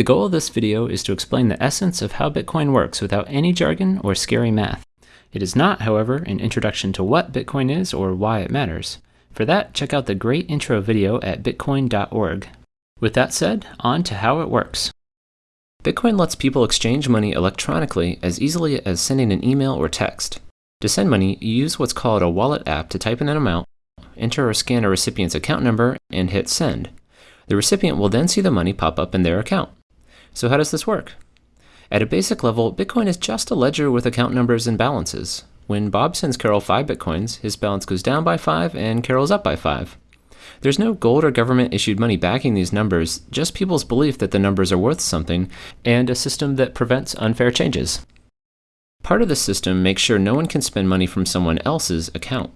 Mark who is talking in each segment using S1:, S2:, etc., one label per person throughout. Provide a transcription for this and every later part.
S1: The goal of this video is to explain the essence of how Bitcoin works without any jargon or scary math. It is not, however, an introduction to what Bitcoin is or why it matters. For that, check out the great intro video at bitcoin.org. With that said, on to how it works. Bitcoin lets people exchange money electronically as easily as sending an email or text. To send money, you use what's called a wallet app to type in an amount, enter or scan a recipient's account number, and hit send. The recipient will then see the money pop up in their account. So how does this work? At a basic level, Bitcoin is just a ledger with account numbers and balances. When Bob sends Carol 5 Bitcoins, his balance goes down by 5 and Carol's up by 5. There's no gold or government issued money backing these numbers, just people's belief that the numbers are worth something, and a system that prevents unfair changes. Part of the system makes sure no one can spend money from someone else's account.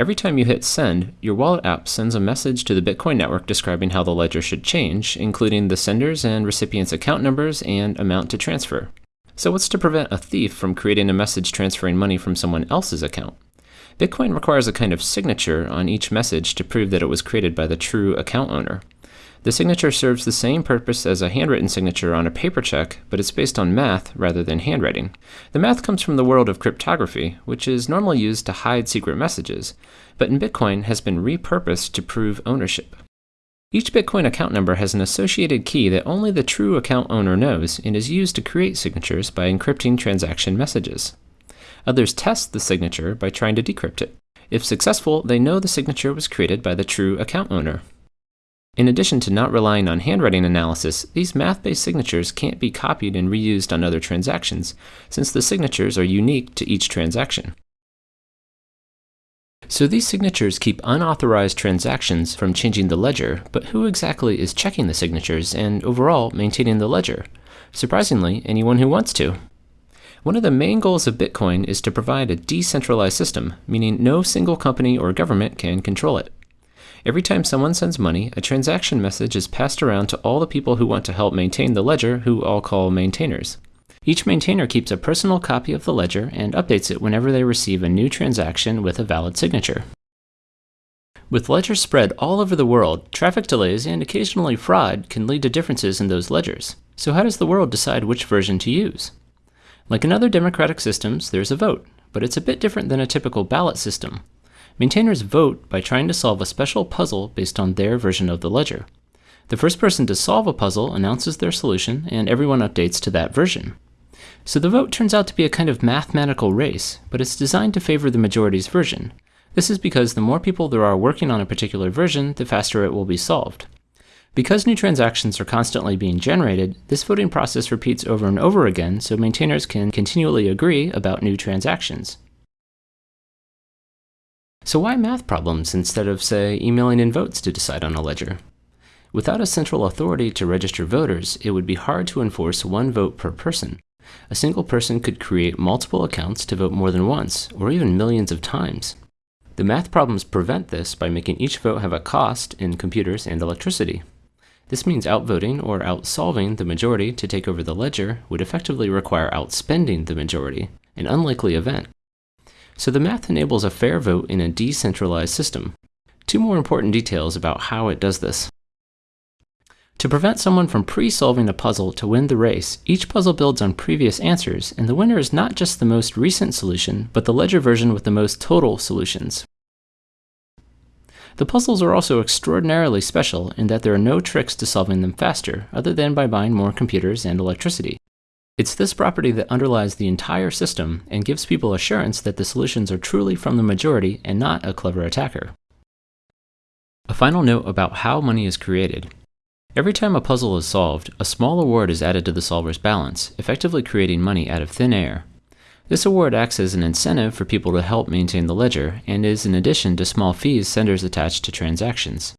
S1: Every time you hit send, your wallet app sends a message to the Bitcoin network describing how the ledger should change, including the sender's and recipient's account numbers and amount to transfer. So what's to prevent a thief from creating a message transferring money from someone else's account? Bitcoin requires a kind of signature on each message to prove that it was created by the true account owner. The signature serves the same purpose as a handwritten signature on a paper check, but it's based on math rather than handwriting. The math comes from the world of cryptography, which is normally used to hide secret messages, but in Bitcoin has been repurposed to prove ownership. Each Bitcoin account number has an associated key that only the true account owner knows and is used to create signatures by encrypting transaction messages. Others test the signature by trying to decrypt it. If successful, they know the signature was created by the true account owner. In addition to not relying on handwriting analysis, these math-based signatures can't be copied and reused on other transactions, since the signatures are unique to each transaction. So these signatures keep unauthorized transactions from changing the ledger, but who exactly is checking the signatures and overall maintaining the ledger? Surprisingly, anyone who wants to. One of the main goals of Bitcoin is to provide a decentralized system, meaning no single company or government can control it. Every time someone sends money, a transaction message is passed around to all the people who want to help maintain the ledger, who I'll call maintainers. Each maintainer keeps a personal copy of the ledger and updates it whenever they receive a new transaction with a valid signature. With ledgers spread all over the world, traffic delays and occasionally fraud can lead to differences in those ledgers. So how does the world decide which version to use? Like in other democratic systems, there's a vote, but it's a bit different than a typical ballot system. Maintainers vote by trying to solve a special puzzle based on their version of the ledger. The first person to solve a puzzle announces their solution, and everyone updates to that version. So the vote turns out to be a kind of mathematical race, but it's designed to favor the majority's version. This is because the more people there are working on a particular version, the faster it will be solved. Because new transactions are constantly being generated, this voting process repeats over and over again so maintainers can continually agree about new transactions. So why math problems instead of, say, emailing in votes to decide on a ledger? Without a central authority to register voters, it would be hard to enforce one vote per person. A single person could create multiple accounts to vote more than once, or even millions of times. The math problems prevent this by making each vote have a cost in computers and electricity. This means outvoting or outsolving the majority to take over the ledger would effectively require outspending the majority, an unlikely event. So the math enables a fair vote in a decentralized system. Two more important details about how it does this. To prevent someone from pre-solving a puzzle to win the race, each puzzle builds on previous answers, and the winner is not just the most recent solution, but the ledger version with the most total solutions. The puzzles are also extraordinarily special in that there are no tricks to solving them faster, other than by buying more computers and electricity. It's this property that underlies the entire system and gives people assurance that the solutions are truly from the majority and not a clever attacker. A final note about how money is created. Every time a puzzle is solved, a small award is added to the solver's balance, effectively creating money out of thin air. This award acts as an incentive for people to help maintain the ledger, and is in addition to small fees senders attach to transactions.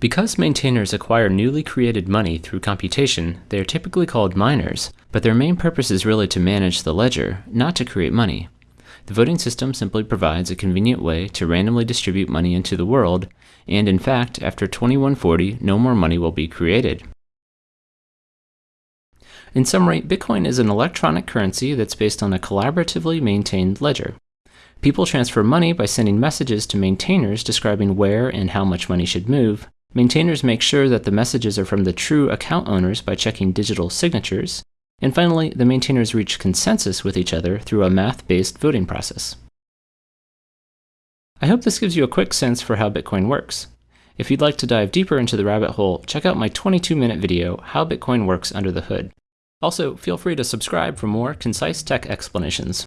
S1: Because maintainers acquire newly created money through computation, they are typically called miners, but their main purpose is really to manage the ledger, not to create money. The voting system simply provides a convenient way to randomly distribute money into the world, and in fact, after 2140, no more money will be created. In summary, Bitcoin is an electronic currency that's based on a collaboratively maintained ledger. People transfer money by sending messages to maintainers describing where and how much money should move, Maintainers make sure that the messages are from the true account owners by checking digital signatures. And finally, the maintainers reach consensus with each other through a math-based voting process. I hope this gives you a quick sense for how Bitcoin works. If you'd like to dive deeper into the rabbit hole, check out my 22-minute video, How Bitcoin Works Under the Hood. Also, feel free to subscribe for more concise tech explanations.